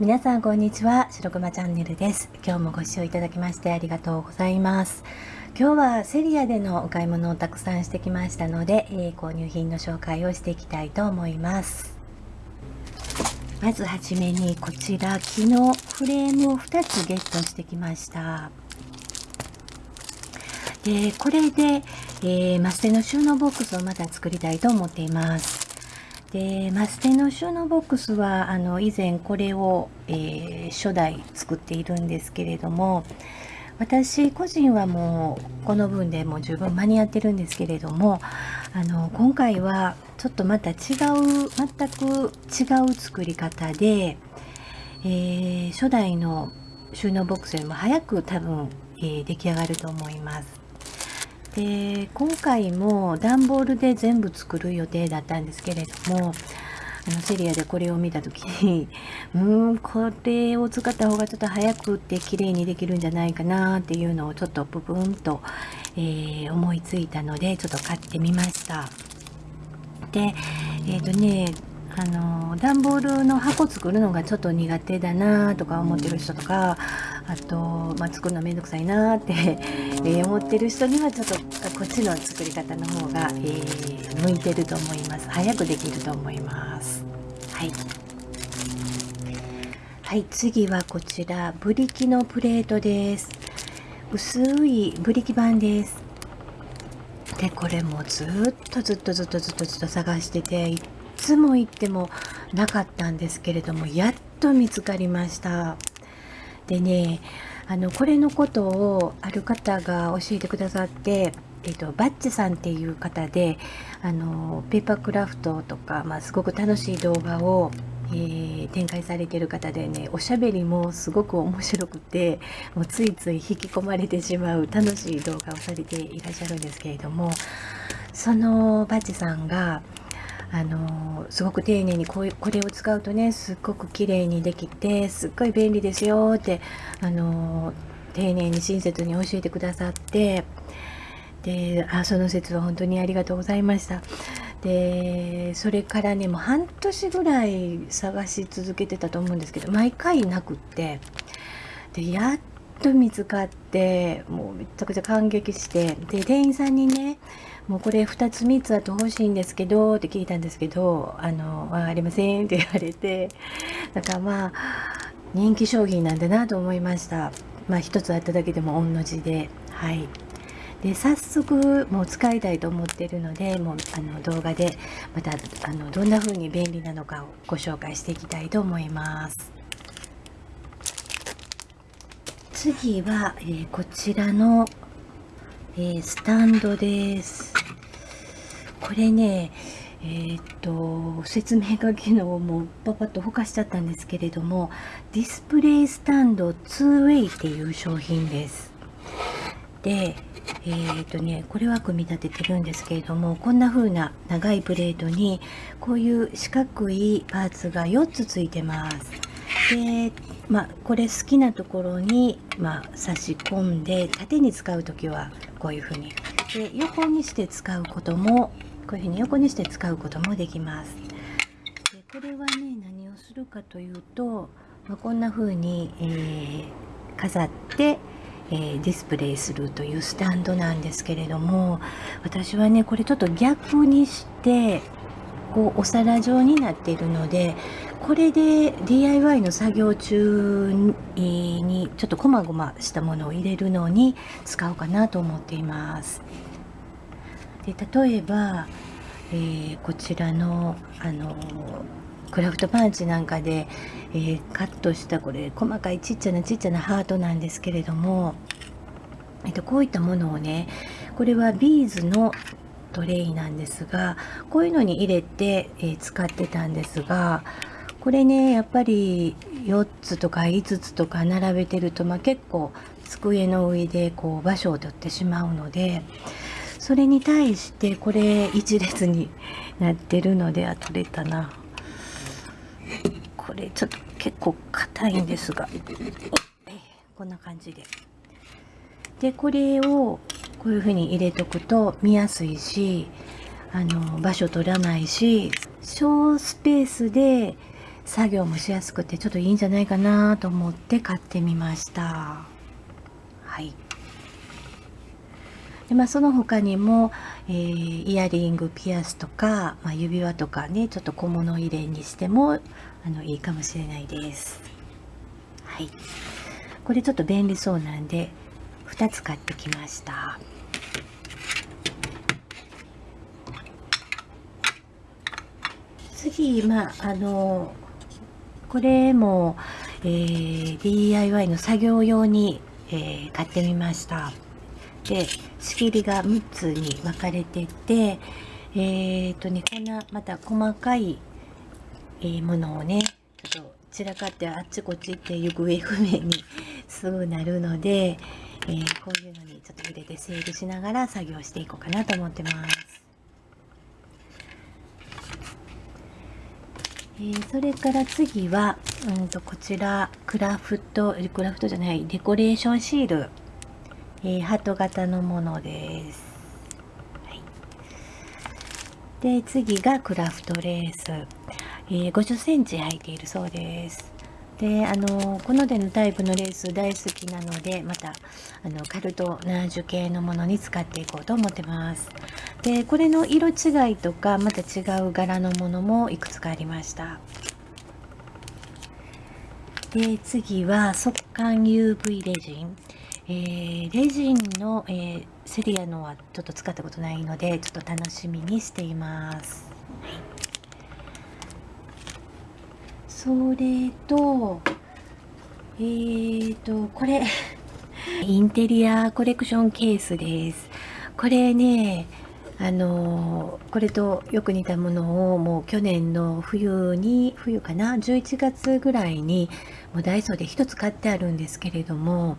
皆さんこんにちは白熊チャンネルです。今日もご視聴いただきましてありがとうございます。今日はセリアでのお買い物をたくさんしてきましたので、えー、購入品の紹介をしていきたいと思います。まずはじめにこちら昨日フレームを2つゲットしてきました。でこれで、えー、マステの収納ボックスをまた作りたいと思っています。でマステの収納ボックスはあの以前これを、えー、初代作っているんですけれども私個人はもうこの分でもう十分間に合ってるんですけれどもあの今回はちょっとまた違う全く違う作り方で、えー、初代の収納ボックスよりも早く多分、えー、出来上がると思います。で今回も段ボールで全部作る予定だったんですけれどもあのセリアでこれを見た時に うんこれを使った方がちょっと早くって綺麗にできるんじゃないかなっていうのをちょっとブブンと、えー、思いついたのでちょっと買ってみました。でえっ、ー、とねあの段ボールの箱作るのがちょっと苦手だなとか思ってる人とかあと、まあ、作るのめんどくさいなって え思ってる人にはちょっとこっちの作り方の方が、えー、向いてると思います。早くできると思います。はい。はい次はこちら。ブリキのプレートです。薄いブリキ板です。でこれもずっとずっとずっとずっとずっと探しててつも行ってもなかったんですけれどもやっと見つかりました。でねあのこれのことをある方が教えてくださってえっと、バッチさんっていう方であのペーパークラフトとか、まあ、すごく楽しい動画を、えー、展開されてる方でねおしゃべりもすごく面白くてもうついつい引き込まれてしまう楽しい動画をされていらっしゃるんですけれどもそのバッチさんがあのすごく丁寧にこうこれを使うとねすっごく綺麗にできてすっごい便利ですよってあの丁寧に親切に教えてくださってであその説は本当にありがとうございました。でそれからねもう半年ぐらい探し続けてたと思うんですけど毎回なくってでやっと見つかってもうめちゃくちゃ感激してで店員さんにねもうこれ2つ3つあと欲しいんですけどって聞いたんですけどあのありませんって言われて だかまあ人気商品なんだなと思いました。まあ1つあっただけでも御の字で。はい。で早速もう使いたいと思ってるのでもうあの動画でまたあのどんな風に便利なのかをご紹介していきたいと思います。次は、えー、こちらの、えー、スタンドです。これねえー、っと説明書きのもうパパッとほかしちゃったんですけれどもディスプレイスタンド 2way っていう商品です。でえー、っとねこれは組み立ててるんですけれどもこんな風な長いプレートにこういう四角いパーツが4つついてます。でまあこれ好きなところに、まあ、差し込んで縦に使う時はこういう風にで横にして使うこともこういうふうに横にして使うこともできます。でこれはね何をするかというと、まあ、こんな風に、えー、飾って、えー、ディスプレイするというスタンドなんですけれども私はねこれちょっと逆にしてこうお皿状になっているのでこれで DIY の作業中にちょっとこまごましたものを入れるのに使おうかなと思っています。で例えば、えー、こちらのあのクラフトパンチなんかで、えー、カットしたこれ細かいちっちゃなちっちゃなハートなんですけれども、えっと、こういったものをねこれはビーズのトレイなんですがこういうのに入れて、えー、使ってたんですがこれねやっぱり4つとか5つとか並べてると、まあ、結構机の上でこう場所を取ってしまうのでそれに対してこれ一列に なってるのであ取れたな。これちょっと結構硬いんですがこんな感じで。でこれをこういうふうに入れとくと見やすいしあの場所取らないし小スペースで作業もしやすくてちょっといいんじゃないかなと思って買ってみました。はい。でまあ、その他にも、えー、イヤリングピアスとか、まあ、指輪とかねちょっと小物入れにしてもあのいいかもしれないです。はい。これちょっと便利そうなんで2つ買ってきました。次まああのこれも、えー、DIY の作業用に、えー、買ってみました。で仕切りが6つに分かれててえっ、ー、とねこんなまた細かい、えー、ものをねちょっと散らかってあっちこっちって行方不明にすぐなるので、えー、こういうのにちょっと入れて整理しながら作業していこうかなと思ってます。えー、それから次は、うんとこちらクラフトクラフトじゃないデコレーションシールえー、ハート型のものです。はい、で次がクラフトレース、えー、50センチ入っているそうです。であのこの手のタイプのレース大好きなのでまたあのカルトナージュ系のものに使っていこうと思ってます。でこれの色違いとかまた違う柄のものもいくつかありました。で次は速乾 UV レジン。えー、レジンの、えー、セリアのはちょっと使ったことないのでちょっと楽しみにしています、はい、それとえーとこれ。インテリアコレクションケースです。これねあのこれとよく似たものをもう去年の冬に冬かな？11月ぐらいにもうダイソーで1つ買ってあるんですけれども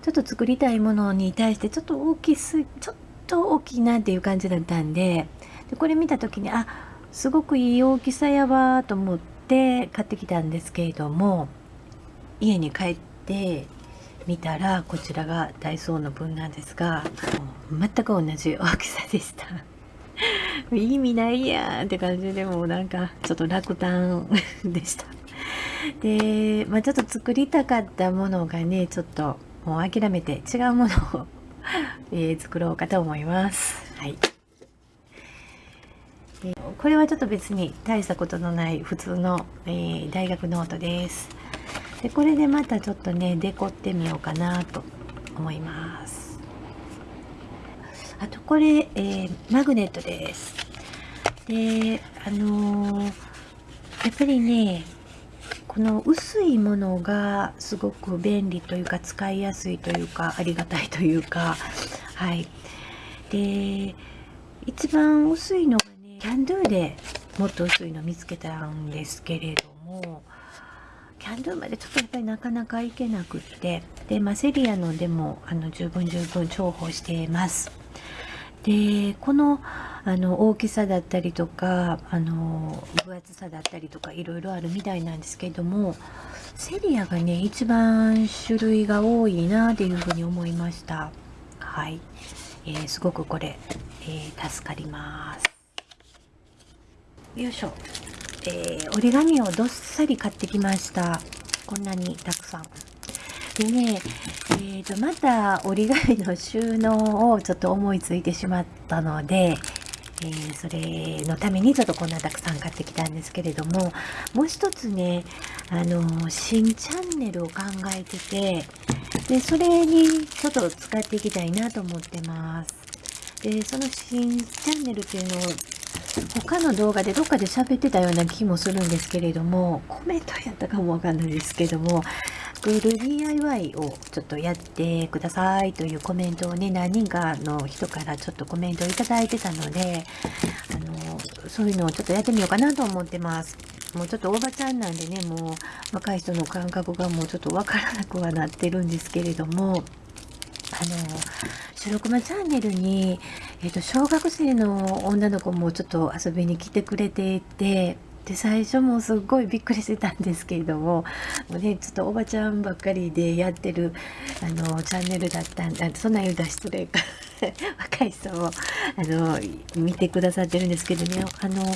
ちょっと作りたいものに対してちょっと大きすちょっと大きいなっていう感じだったんででこれ見た時にあすごくいい大きさやわと思って買ってきたんですけれども家に帰って見たらこちらがダイソーの分なんですが全く同じ大きさでした 意味ないやんって感じでもなんかちょっと落胆でしたで、まあ、ちょっと作りたかったものがねちょっともう諦めて違うものをえー、作ろうかと思います。はい。これはちょっと別に大したことのない普通の、えー、大学ノートです。でこれでまたちょっとねデコってみようかなと思います。あとこれ、えマグネットです。であのやっぱりねこの薄いものがすごく便利というか使いやすいというかありがたいというかはいで一番薄いのがキャンドゥでもっと薄いの見つけたんですけれどもキャンドゥまでちょっとやっぱりなかなかいけなくってで、まあ、セリアのでもあの十分十分重宝しています。でこのあの大きさだったりとかあの分厚さだったりとかいろいろあるみたいなんですけれどもセリアがね一番種類が多いなっていうふうに思いました。はい、えー、すごくこれ、えー、助かります。よいしょ、えー、折り紙をどっさり買ってきました。こんなにたくさん。でね、えーと、また折り紙の収納をちょっと思いついてしまったので、えー、それのためにちょっとこんなたくさん買ってきたんですけれどももう一つねあの新チャンネルを考えててでそれにちょっと使っていきたいなと思ってます。でその新チャンネルっていうのを他の動画でどっかで喋ってたような気もするんですけれどもコメントやったかもわかんないですけどもクール DIY をちょっとやってくださいというコメントをね、何人かの人からちょっとコメントをいただいてたので、あの、そういうのをちょっとやってみようかなと思ってます。もうちょっとおばちゃんなんでね、もう若い人の感覚がもうちょっとわからなくはなってるんですけれども、あの、白熊チャンネルに、えっ、と、小学生の女の子もちょっと遊びに来てくれていて、で最初もすっごいびっくりしてたんですけれどももうねちょっとおばちゃんばっかりでやってるあのチャンネルだったんだそんな言うたら失礼か 若い人もあの見てくださってるんですけどねあの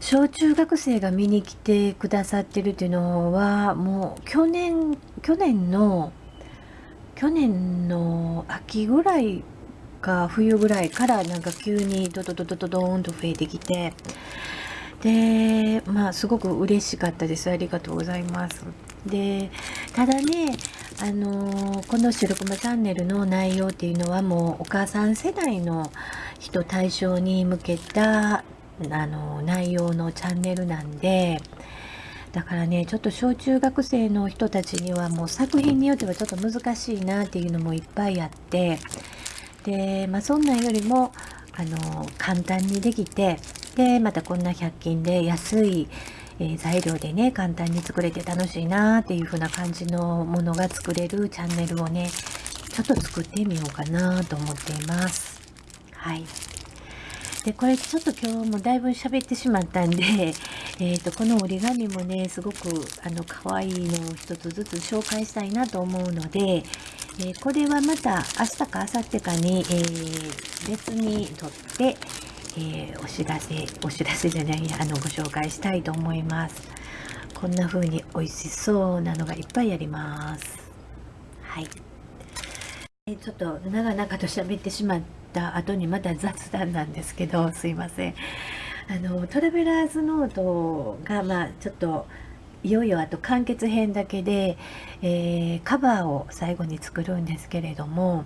小中学生が見に来てくださってるっていうのはもう去年去年の去年の秋ぐらいか冬ぐらいからなんか急にドドドドドドーンと増えてきてでまあすごく嬉しかったです。ありがとうございます。でただねあのこの「白熊チャンネル」の内容っていうのはもうお母さん世代の人対象に向けたあの内容のチャンネルなんでだからねちょっと小中学生の人たちにはもう作品によってはちょっと難しいなっていうのもいっぱいあってで、まあ、そんなんよりもあの簡単にできてでまたこんな100均で安い、えー、材料でね簡単に作れて楽しいなっていう風な感じのものが作れるチャンネルをねちょっと作ってみようかなと思っています。はい。でこれちょっと今日もだいぶ喋ってしまったんで、えーと、この折り紙もねすごくあの可愛いのを一つずつ紹介したいなと思うので、えー、これはまた明日か明後日かに、えー、別にとって、えー、お知らせお知らせじゃないあのご紹介したいと思います。こんな風に美味しそうなのがいっぱいあります。はい。ちょっと長々と喋ってしまった後にまた雑談なんですけどすいません。あのトラベラーズノートがまあちょっといよいよあと完結編だけで、えー、カバーを最後に作るんですけれども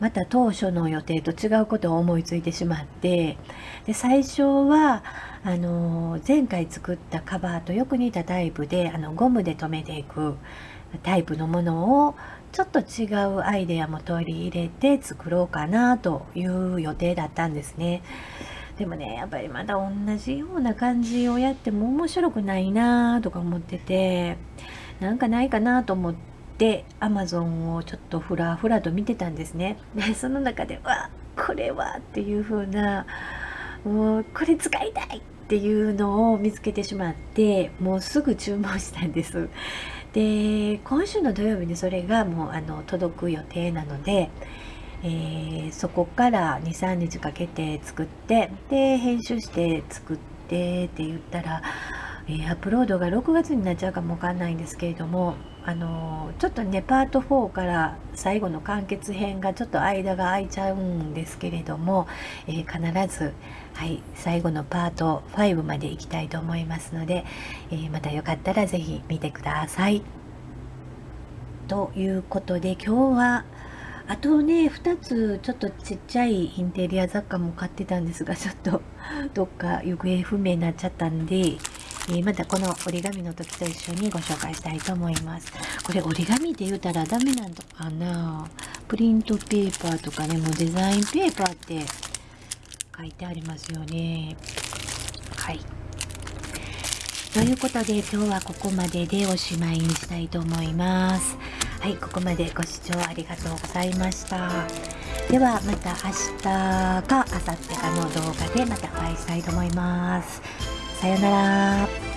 また当初の予定と違うことを思いついてしまってで最初はあの前回作ったカバーとよく似たタイプであのゴムで留めていくタイプのものをちょっと違うアイデアも取り入れて作ろうかなという予定だったんですね。でもねやっぱりまだ同じような感じをやっても面白くないなとか思っててなんかないかなと思ってアマゾンをちょっとふらふらと見てたんですね。でその中でわこれはっていう風なもうこれ使いたいっていうのを見つけてしまってもうすぐ注文したんです。で今週の土曜日にそれがもうあの届く予定なので、えー、そこから23日かけて作ってで編集して作ってって言ったら、えー、アップロードが6月になっちゃうかもわかんないんですけれどもあのちょっとねパート4から最後の完結編がちょっと間が空いちゃうんですけれども、えー、必ずはい、最後のパート5までいきたいと思いますので、え、またよかったら是非見てください。ということで今日はあとね2つちょっとちっちゃいインテリア雑貨も買ってたんですがちょっとどっか行方不明になっちゃったんで、えー、またこの折り紙の時と一緒にご紹介したいと思います。これ折り紙って言うたらダメなのかな？プリントペーパーとかねもうデザインペーパーって書いてありますよね。はい。ということで今日はここまででおしまいにしたいと思います。はい、ここまでご視聴ありがとうございました。ではまた明日か明後日かの動画でまたお会いしたいと思います。さようなら。